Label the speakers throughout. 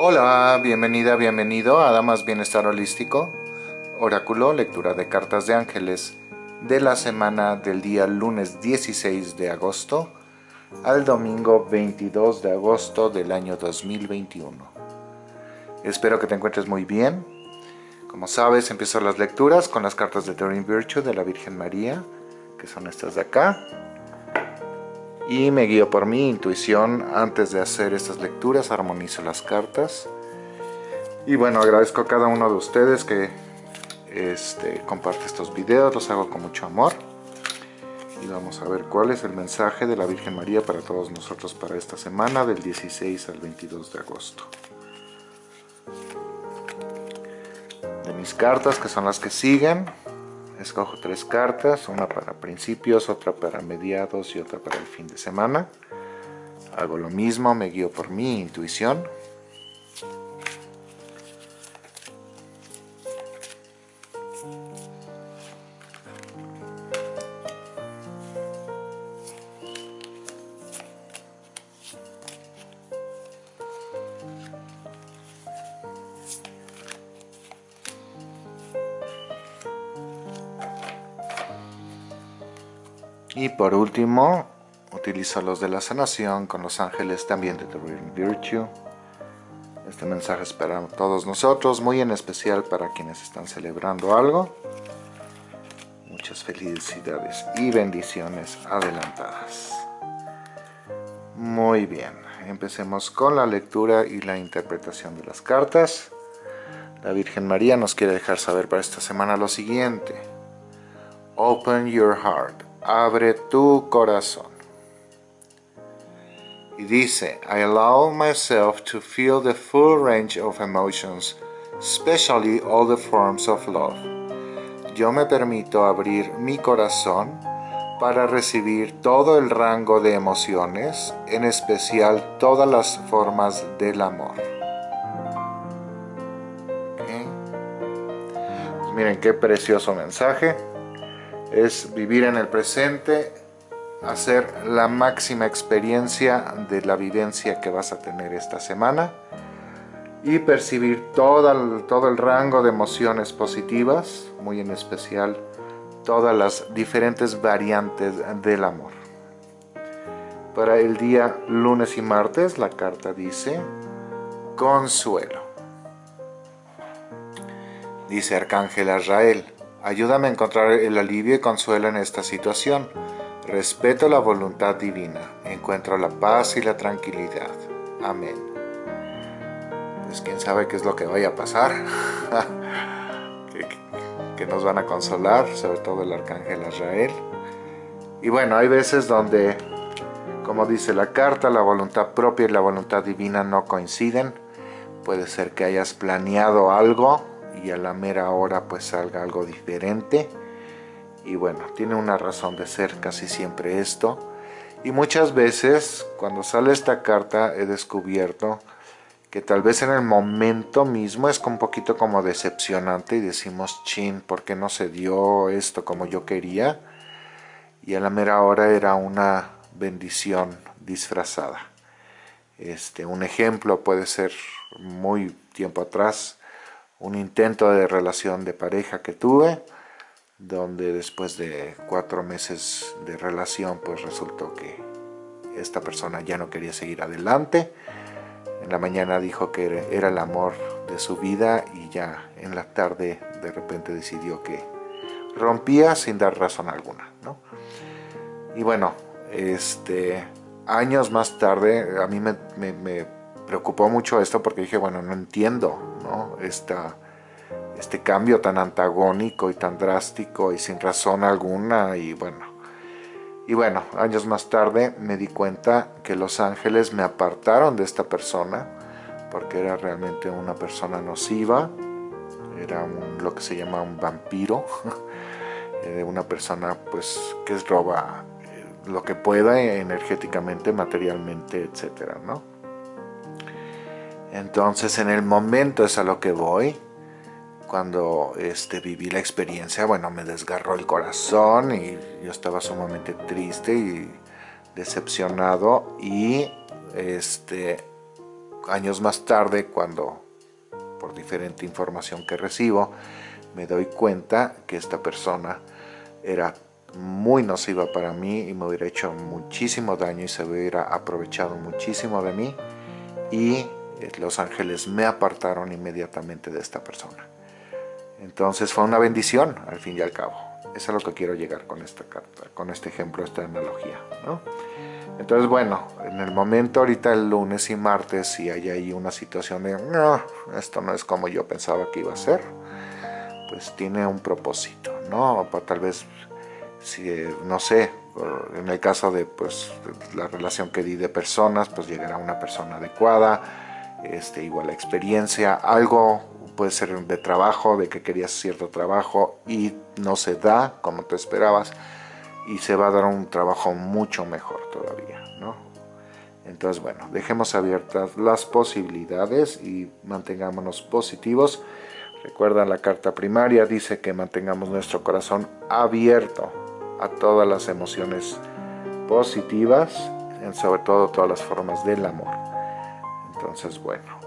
Speaker 1: Hola, bienvenida, bienvenido a Damas Bienestar Holístico, Oráculo, lectura de cartas de ángeles de la semana del día lunes 16 de agosto al domingo 22 de agosto del año 2021. Espero que te encuentres muy bien. Como sabes, empiezo las lecturas con las cartas de Doreen Virtue de la Virgen María, que son estas de acá y me guío por mi intuición antes de hacer estas lecturas, armonizo las cartas. Y bueno, agradezco a cada uno de ustedes que este, comparte estos videos, los hago con mucho amor. Y vamos a ver cuál es el mensaje de la Virgen María para todos nosotros para esta semana del 16 al 22 de agosto. De mis cartas que son las que siguen escojo tres cartas, una para principios, otra para mediados y otra para el fin de semana. Hago lo mismo, me guío por mi intuición. Y por último, utilizo los de la sanación con los ángeles también de The Real Virtue. Este mensaje es para todos nosotros, muy en especial para quienes están celebrando algo. Muchas felicidades y bendiciones adelantadas. Muy bien, empecemos con la lectura y la interpretación de las cartas. La Virgen María nos quiere dejar saber para esta semana lo siguiente. Open your heart abre tu corazón. Y dice, I allow myself to feel the full range of emotions, especially all the forms of love. Yo me permito abrir mi corazón para recibir todo el rango de emociones, en especial todas las formas del amor. Miren qué precioso mensaje es vivir en el presente, hacer la máxima experiencia de la vivencia que vas a tener esta semana y percibir todo el, todo el rango de emociones positivas, muy en especial todas las diferentes variantes del amor. Para el día lunes y martes la carta dice consuelo. Dice Arcángel Azrael, Ayúdame a encontrar el alivio y consuelo en esta situación. Respeto la voluntad divina. Encuentro la paz y la tranquilidad. Amén. Pues quién sabe qué es lo que vaya a pasar. que, nos van a consolar, sobre todo el arcángel Israel. Y bueno, hay veces donde, como dice la carta, la voluntad propia y la voluntad divina no coinciden. Puede ser que hayas planeado algo y a la mera hora pues salga algo diferente y bueno, tiene una razón de ser casi siempre esto y muchas veces cuando sale esta carta he descubierto que tal vez en el momento mismo es un poquito como decepcionante y decimos, chin, ¿por qué no se dio esto como yo quería? Y a la mera hora era una bendición disfrazada. Este, un ejemplo puede ser muy tiempo atrás, un intento de relación de pareja que tuve, donde después de cuatro meses de relación, pues resultó que esta persona ya no quería seguir adelante. En la mañana dijo que era el amor de su vida y ya en la tarde de repente decidió que rompía sin dar razón alguna. Y bueno, este, años más tarde a mí me, me preocupó mucho esto porque dije, bueno, no entiendo ¿no? este cambio tan antagónico y tan drástico y sin razón alguna y bueno. Y bueno, años más tarde me di cuenta que los ángeles me apartaron de esta persona porque era realmente una persona nociva, era lo que se llama un vampiro, de una persona pues que roba eh, lo que pueda energéticamente, materialmente, etcétera, ¿no? Entonces en el momento es a lo que voy, cuando este, viví la experiencia, bueno, me desgarró el corazón y yo estaba sumamente triste y decepcionado. Y este, años más tarde, cuando por diferente información que recibo, me doy cuenta que esta persona era muy nociva para mí y me hubiera hecho muchísimo daño y se hubiera aprovechado muchísimo de mí. Y los ángeles me apartaron inmediatamente de esta persona. Entonces fue una bendición al fin y al cabo. Eso es lo que quiero llegar con esta carta, con este ejemplo, esta analogía. Entonces bueno, en el momento ahorita el lunes y martes si hay ahí una situación de no, esto no es como yo pensaba que iba a ser, pues tiene un propósito, ¿no? Tal vez si, no sé, en el caso de pues, la relación que di de personas, pues llegará una persona adecuada, este, igual la experiencia, algo puede ser de trabajo, de que querías cierto trabajo y no se da como te esperabas y se va a dar un trabajo mucho mejor todavía, ¿no? Entonces, bueno, dejemos abiertas las posibilidades y mantengámonos positivos. Recuerda la carta primaria, dice que mantengamos nuestro corazón abierto a todas las emociones positivas, sobre todo todas las formas del amor. Entonces, bueno,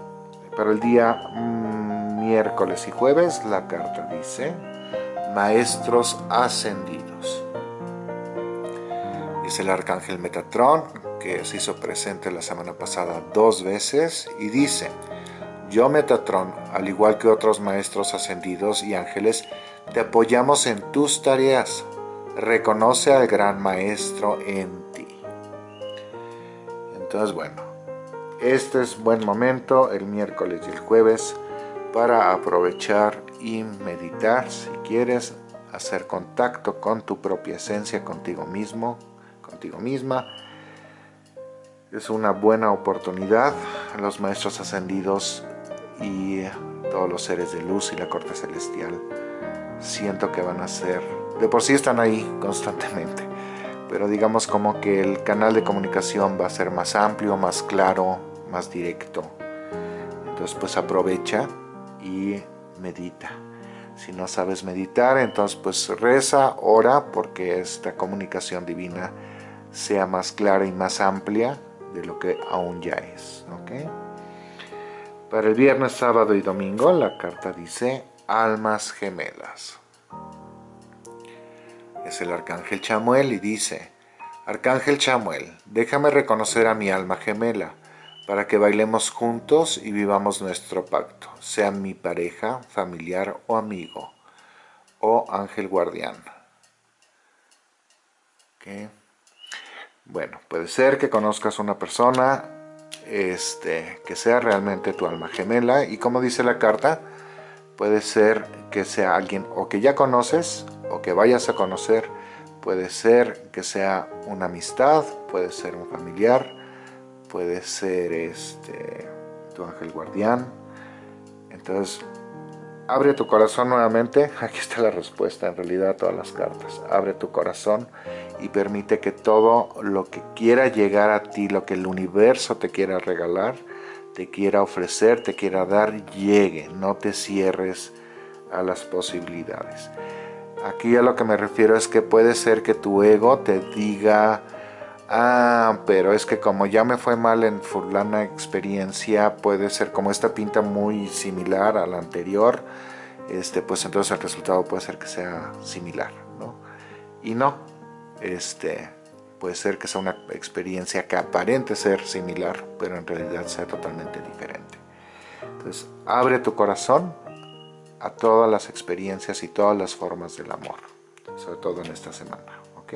Speaker 1: para el día mm, miércoles y jueves la carta dice Maestros Ascendidos. Dice el Arcángel Metatrón, que se hizo presente la semana pasada dos veces, y dice, Yo Metatrón, al igual que otros Maestros Ascendidos y Ángeles, te apoyamos en tus tareas reconoce al gran maestro en ti. Entonces, bueno, este es buen momento, el miércoles y el jueves, para aprovechar y meditar, si quieres, hacer contacto con tu propia esencia, contigo mismo, contigo misma. Es una buena oportunidad. Los maestros ascendidos y todos los seres de luz y la corte celestial siento que van a ser de por sí están ahí constantemente, pero digamos como que el canal de comunicación va a ser más amplio, más claro, más directo. Entonces pues aprovecha y medita. Si no sabes meditar, entonces pues reza, ora, porque esta comunicación divina sea más clara y más amplia de lo que aún ya es. Para el viernes, sábado y domingo, la carta dice almas gemelas es el arcángel Chamuel y dice, Arcángel Chamuel, déjame reconocer a mi alma gemela, para que bailemos juntos y vivamos nuestro pacto, sea mi pareja, familiar o amigo, o ángel guardián. Bueno, puede ser que conozcas una persona este, que sea realmente tu alma gemela y como dice la carta, puede ser que sea alguien o que ya conoces o que vayas a conocer. Puede ser que sea una amistad, puede ser un familiar, puede ser este, tu ángel guardián. Entonces, abre tu corazón nuevamente. Aquí está la respuesta en realidad a todas las cartas. Abre tu corazón y permite que todo lo que quiera llegar a ti, lo que el universo te quiera regalar, te quiera ofrecer, te quiera dar, llegue. No te cierres a las posibilidades. Aquí a lo que me refiero es que puede ser que tu ego te diga, ah, pero es que como ya me fue mal en fulana experiencia, puede ser como esta pinta muy similar a la anterior, este, pues entonces el resultado puede ser que sea similar, ¿no? Y no, este, puede ser que sea una experiencia que aparente ser similar, pero en realidad sea totalmente diferente. Entonces, abre tu corazón a todas las experiencias y todas las formas del amor, sobre todo en esta semana, ¿ok?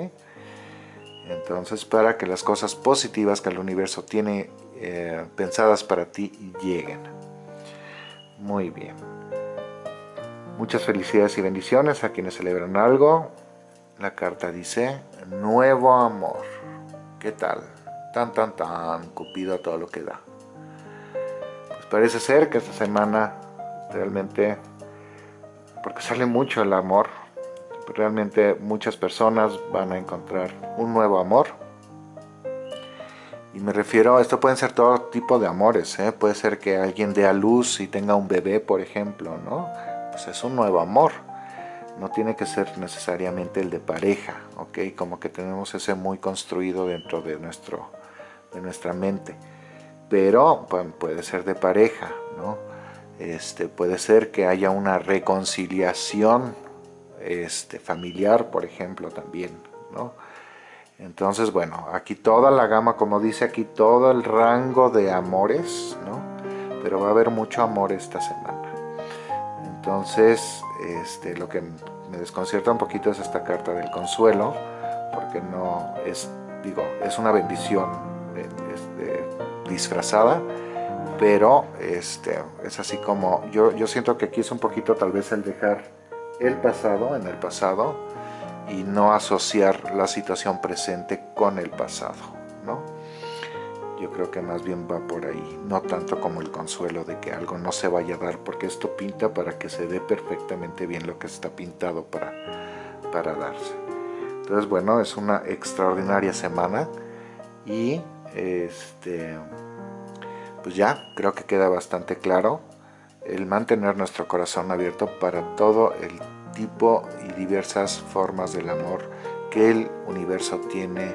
Speaker 1: Entonces, para que las cosas positivas que el universo tiene eh, pensadas para ti lleguen. Muy bien. Muchas felicidades y bendiciones a quienes celebran algo. La carta dice, nuevo amor. ¿Qué tal? Tan, tan, tan, Cupido a todo lo que da. Pues parece ser que esta semana realmente porque sale mucho el amor. Realmente muchas personas van a encontrar un nuevo amor. Y me refiero, esto pueden ser todo tipo de amores, ¿eh? puede ser que alguien dé a luz y tenga un bebé, por ejemplo, ¿no? Pues es un nuevo amor. No tiene que ser necesariamente el de pareja, ¿ok? Como que tenemos ese muy construido dentro de, nuestro, de nuestra mente. pero puede ser de pareja, ¿no? Este, puede ser que haya una reconciliación este, familiar, por ejemplo, también, ¿no? Entonces, bueno, aquí toda la gama, como dice aquí, todo el rango de amores, ¿no? Pero va a haber mucho amor esta semana. Entonces, este, lo que me desconcierta un poquito es esta carta del consuelo, porque no es, digo, es una bendición este, disfrazada, pero este, es así como, yo, yo siento que aquí es un poquito tal vez el dejar el pasado en el pasado y no asociar la situación presente con el pasado, ¿no? Yo creo que más bien va por ahí, no tanto como el consuelo de que algo no se vaya a dar, porque esto pinta para que se dé perfectamente bien lo que está pintado para, para darse. Entonces, bueno, es una extraordinaria semana y este pues ya creo que queda bastante claro el mantener nuestro corazón abierto para todo el tipo y diversas formas del amor que el universo tiene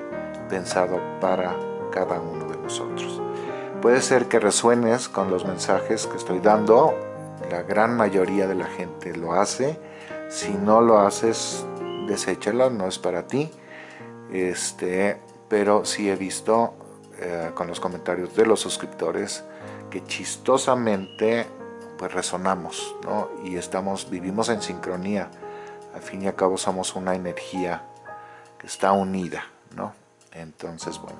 Speaker 1: pensado para cada uno de nosotros. Puede ser que resuenes con los mensajes que estoy dando, la gran mayoría de la gente lo hace, si no lo haces, deséchalo, no es para ti, este, pero sí he visto eh, con los comentarios de los suscriptores que chistosamente pues resonamos ¿no? y estamos, vivimos en sincronía. Al fin y al cabo somos una energía que está unida. ¿no? Entonces, bueno,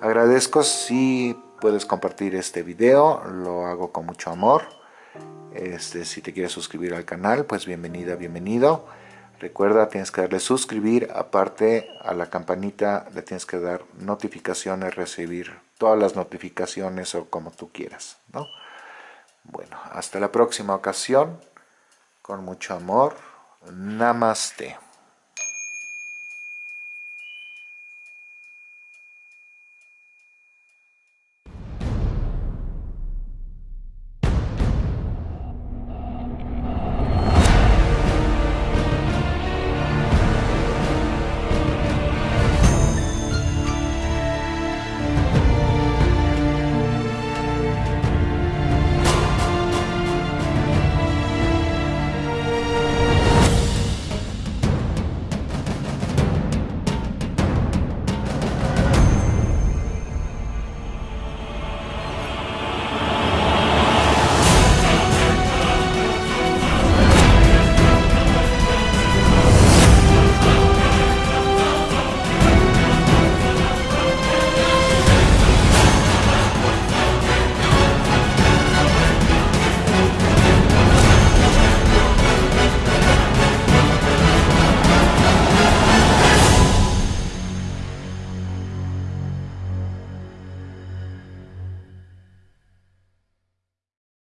Speaker 1: agradezco si puedes compartir este video, lo hago con mucho amor. Este, si te quieres suscribir al canal, pues bienvenida, bienvenido. Recuerda, tienes que darle suscribir, aparte a la campanita le tienes que dar notificaciones, recibir todas las notificaciones o como tú quieras, ¿no? Hasta la próxima ocasión, con mucho amor, Namaste.